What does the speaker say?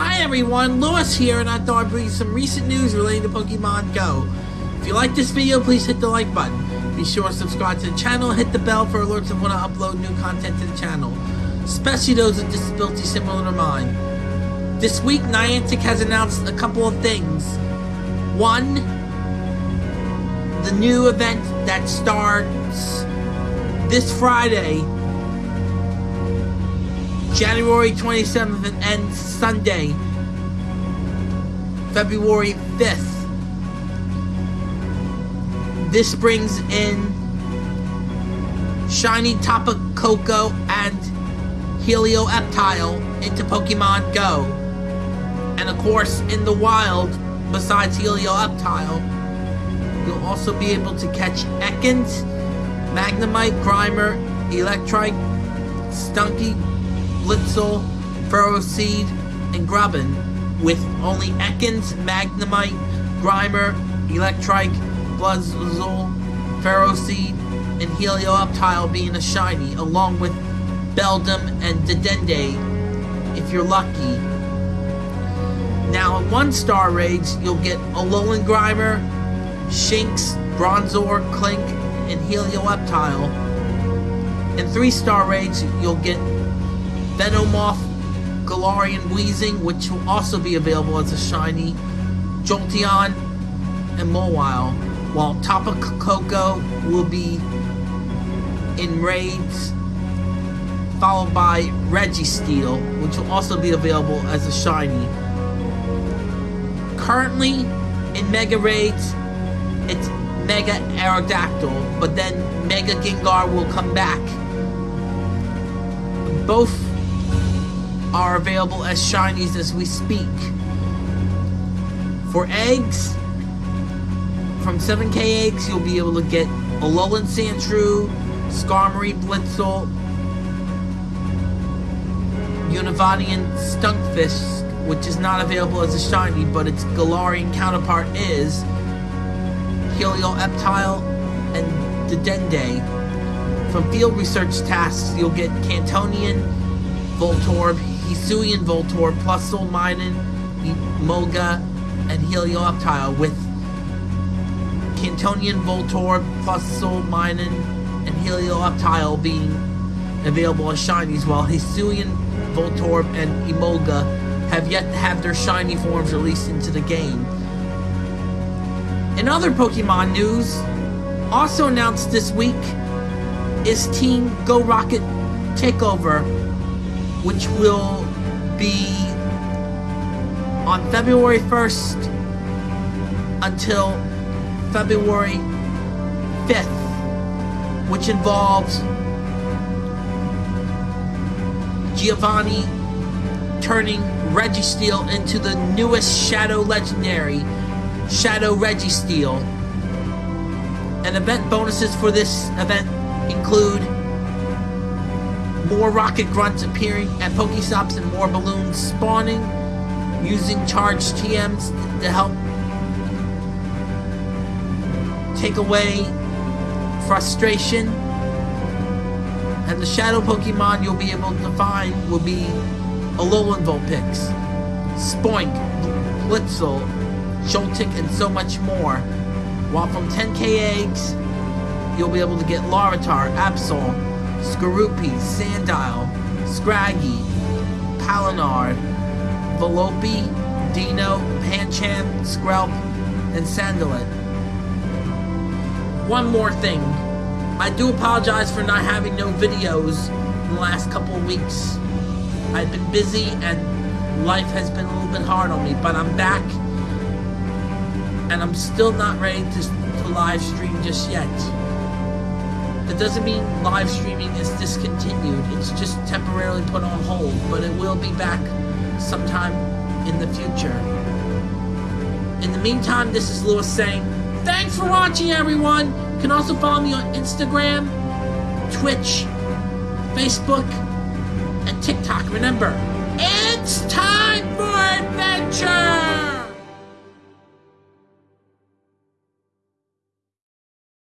Hi everyone, Lewis here, and I thought I'd bring you some recent news relating to Pokemon Go. If you like this video, please hit the like button. Be sure to subscribe to the channel, hit the bell for alerts of when I upload new content to the channel, especially those with disabilities similar to mine. This week, Niantic has announced a couple of things. One, the new event that starts this Friday, January 27th and ends Sunday, February 5th. This brings in Shiny Tapu Koko and Helioptile into Pokemon Go. And of course, in the wild, besides Helioptile, you'll also be able to catch Ekans, Magnemite, Grimer, Electrike, Stunky, Blitzle, Ferroseed, and Grubbin, with only Ekans, Magnemite, Grimer, Electrike, Blitzle, Ferroseed, and Helioptile being a shiny, along with Beldum and Dedenne, if you're lucky. Now, in one star raids, you'll get Alolan Grimer, Shinx, Bronzor, Klink, and Helioptile. In three star raids, you'll get Venomoth, Galarian Weezing, which will also be available as a shiny, Jolteon, and Mawile, while Tapu Koko will be in raids, followed by Registeel, which will also be available as a shiny. Currently, in Mega Raids, it's Mega Aerodactyl, but then Mega Gengar will come back. Both are available as shinies as we speak. For eggs, from 7k eggs, you'll be able to get Alolan Sandshrew, Skarmory Blitzle, Univanian Stunfisk, which is not available as a shiny, but its Galarian counterpart is Helioptile and Dedenne. From field research tasks, you'll get Kantonian, Voltorb, Hisuian Voltorb, Plusle Minun, Emolga, and Helioptile with Kantonian Voltorb, Plusle Minun, and Helioptile being available as shinies, while Hisuian Voltorb and Emolga have yet to have their shiny forms released into the game. In other Pokemon news, also announced this week is Team Go Rocket Takeover, which will be on February 1st until February 5th, which involves Giovanni turning Registeel into the newest Shadow Legendary, Shadow Registeel. And event bonuses for this event include more rocket grunts appearing at Pokestops and more balloons spawning, using charged TMs to help take away frustration. And the shadow Pokemon you'll be able to find will be Alolan Vulpix, Spoink, Blitzle, Joltik, and so much more. While from 10k eggs, you'll be able to get Larvitar, Absol, Skorupi, Sandile, Scraggy, Palinar, Velopi, Deino, Pancham, Skrelp, and Salandit. One more thing. I do apologize for not having no videos in the last couple of weeks. I've been busy and life has been a little bit hard on me, but I'm back and I'm still not ready to, to live stream just yet. That doesn't mean live streaming is discontinued. It's just temporarily put on hold, but it will be back sometime in the future. In the meantime, this is Lewis saying, thanks for watching everyone! You can also follow me on Instagram, Twitch, Facebook, and TikTok. Remember, it's time for adventure!